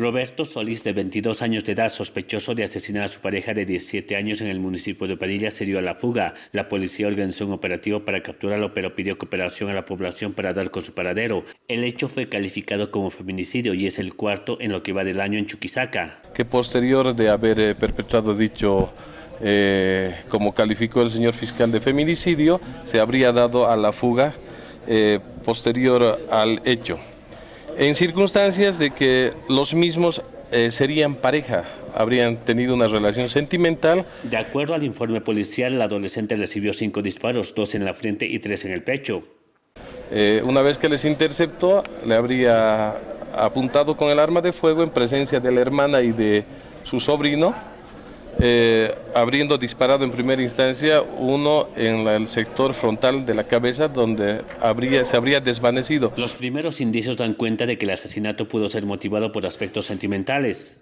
Roberto Solís, de 22 años de edad, sospechoso de asesinar a su pareja de 17 años en el municipio de Padilla, se dio a la fuga. La policía organizó un operativo para capturarlo, pero pidió cooperación a la población para dar con su paradero. El hecho fue calificado como feminicidio y es el cuarto en lo que va del año en Chuquisaca. Que posterior de haber eh, perpetrado dicho eh, como calificó el señor fiscal de feminicidio, se habría dado a la fuga eh, posterior al hecho en circunstancias de que los mismos eh, serían pareja, habrían tenido una relación sentimental. De acuerdo al informe policial, la adolescente recibió cinco disparos, dos en la frente y tres en el pecho. Eh, una vez que les interceptó, le habría apuntado con el arma de fuego en presencia de la hermana y de su sobrino, eh, habiendo disparado en primera instancia uno en el sector frontal de la cabeza donde habría, se habría desvanecido. Los primeros indicios dan cuenta de que el asesinato pudo ser motivado por aspectos sentimentales.